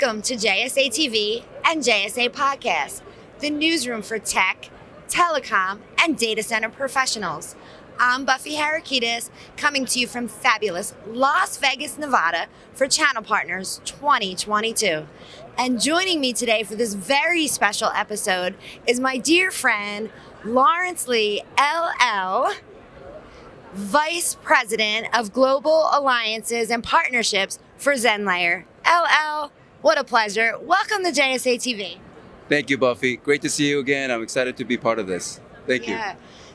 Welcome to JSA TV and JSA Podcast, the newsroom for tech, telecom, and data center professionals. I'm Buffy Harakidas, coming to you from fabulous Las Vegas, Nevada for Channel Partners 2022. And joining me today for this very special episode is my dear friend, Lawrence Lee, LL, Vice President of Global Alliances and Partnerships for Zenlayer. LL, what a pleasure. Welcome to JSA TV. Thank you, Buffy. Great to see you again. I'm excited to be part of this. Thank you.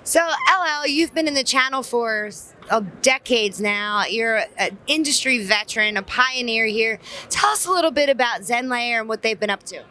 So, LL, you've been in the channel for uh, decades now. You're an industry veteran, a pioneer here. Tell us a little bit about Zenlayer and what they've been up to.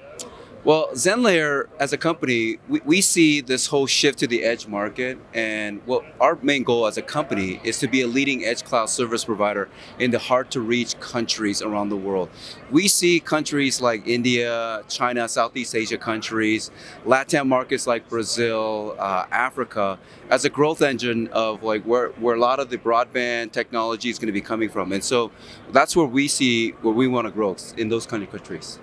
Well, Zenlayer as a company, we, we see this whole shift to the edge market. And what our main goal as a company is to be a leading edge cloud service provider in the hard to reach countries around the world. We see countries like India, China, Southeast Asia countries, Latin markets like Brazil, uh, Africa, as a growth engine of like where, where a lot of the broadband technology is going to be coming from. And so that's where we see where we want to grow in those kind of countries.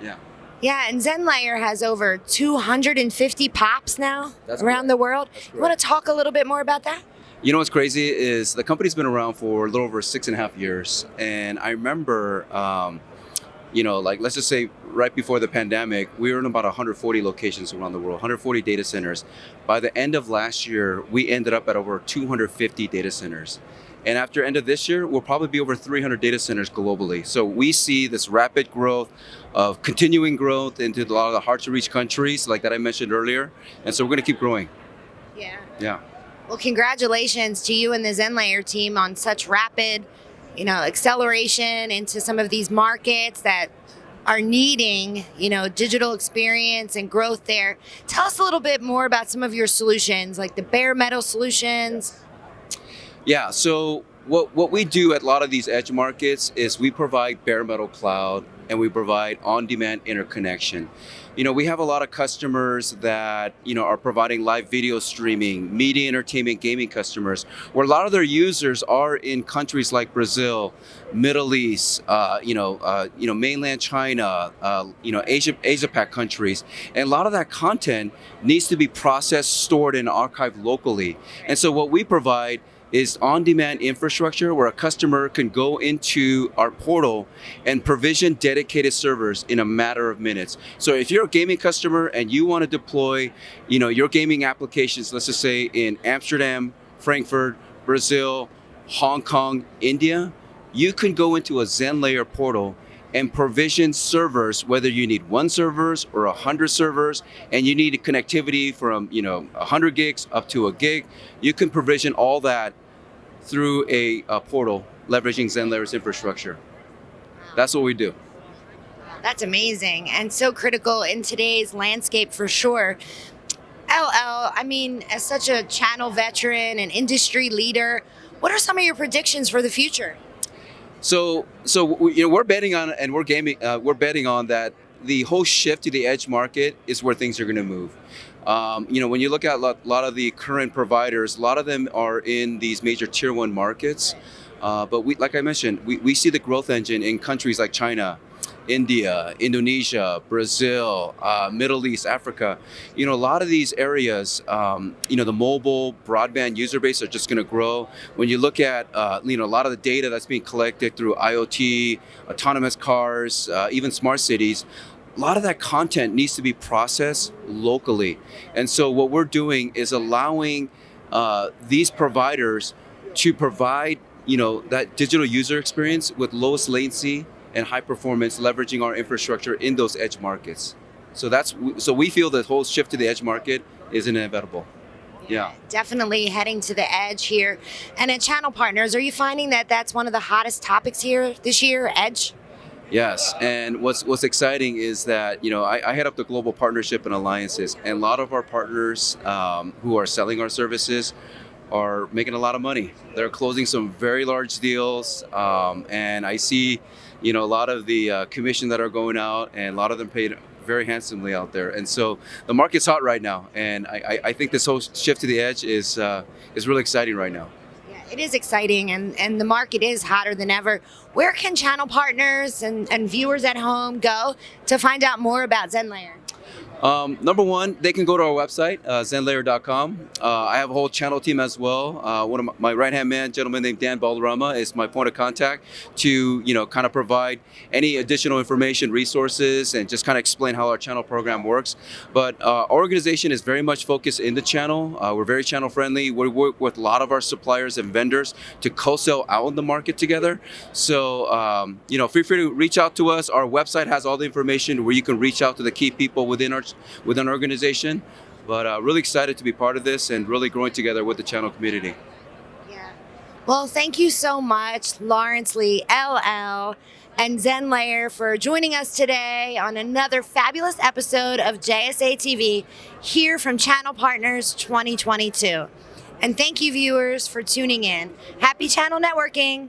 Yeah. Yeah, and Zenlayer has over 250 pops now That's around correct. the world. You want to talk a little bit more about that? You know what's crazy is the company's been around for a little over six and a half years, and I remember, um, you know, like let's just say right before the pandemic, we were in about 140 locations around the world, 140 data centers. By the end of last year, we ended up at over 250 data centers. And after end of this year, we'll probably be over 300 data centers globally. So we see this rapid growth of continuing growth into a lot of the hard to reach countries, like that I mentioned earlier. And so we're going to keep growing. Yeah. Yeah. Well, congratulations to you and the Zenlayer team on such rapid, you know, acceleration into some of these markets that are needing, you know, digital experience and growth there. Tell us a little bit more about some of your solutions, like the bare metal solutions. Yeah, so what, what we do at a lot of these edge markets is we provide bare metal cloud and we provide on-demand interconnection. You know, we have a lot of customers that, you know, are providing live video streaming, media entertainment, gaming customers, where a lot of their users are in countries like Brazil, Middle East, uh, you know, uh, you know, mainland China, uh, you know, Asia, Asia Pac countries, and a lot of that content needs to be processed, stored, and archived locally. And so, what we provide is on-demand infrastructure where a customer can go into our portal and provision dedicated servers in a matter of minutes. So if you're a gaming customer and you want to deploy, you know, your gaming applications, let's just say in Amsterdam, Frankfurt, Brazil, Hong Kong, India, you can go into a Zenlayer portal and provision servers, whether you need one servers or a hundred servers, and you need connectivity from you know a hundred gigs up to a gig, you can provision all that through a, a portal leveraging Zenlayer's infrastructure. That's what we do. That's amazing and so critical in today's landscape for sure. LL, I mean, as such a channel veteran and industry leader, what are some of your predictions for the future? So, so you know, we're betting on, and we're gaming, uh, we're betting on that the whole shift to the edge market is where things are going to move. Um, you know, when you look at a lot, lot of the current providers, a lot of them are in these major tier one markets. Uh, but we, like I mentioned, we, we see the growth engine in countries like China, India, Indonesia, Brazil, uh, Middle East, Africa. You know, a lot of these areas, um, you know, the mobile broadband user base are just going to grow. When you look at, uh, you know, a lot of the data that's being collected through IoT, autonomous cars, uh, even smart cities, a lot of that content needs to be processed locally. And so what we're doing is allowing uh, these providers to provide, you know, that digital user experience with lowest latency and high performance, leveraging our infrastructure in those edge markets. So that's so we feel the whole shift to the edge market is inevitable. Yeah. Definitely heading to the edge here. And at Channel Partners, are you finding that that's one of the hottest topics here this year, edge? Yes, and what's what's exciting is that you know I, I head up the global partnership and alliances, and a lot of our partners um, who are selling our services are making a lot of money. They're closing some very large deals, um, and I see, you know, a lot of the uh, commission that are going out, and a lot of them paid very handsomely out there. And so the market's hot right now, and I, I, think this whole shift to the edge is uh, is really exciting right now. Yeah, It is exciting and, and the market is hotter than ever. Where can channel partners and, and viewers at home go to find out more about ZenLayer? Um, number one, they can go to our website, uh, zenlayer.com. Uh, I have a whole channel team as well. Uh, one of my, my right-hand man, gentleman named Dan Balderrama, is my point of contact to, you know, kind of provide any additional information, resources, and just kind of explain how our channel program works. But uh, our organization is very much focused in the channel. Uh, we're very channel friendly. We work with a lot of our suppliers and vendors to co-sell out in the market together. So, um, you know, feel free to reach out to us. Our website has all the information where you can reach out to the key people within our within an organization. But uh, really excited to be part of this and really growing together with the channel community. Yeah. Well, thank you so much, Lawrence Lee, LL, and Zenlayer for joining us today on another fabulous episode of JSA TV here from Channel Partners 2022. And thank you, viewers, for tuning in. Happy channel networking.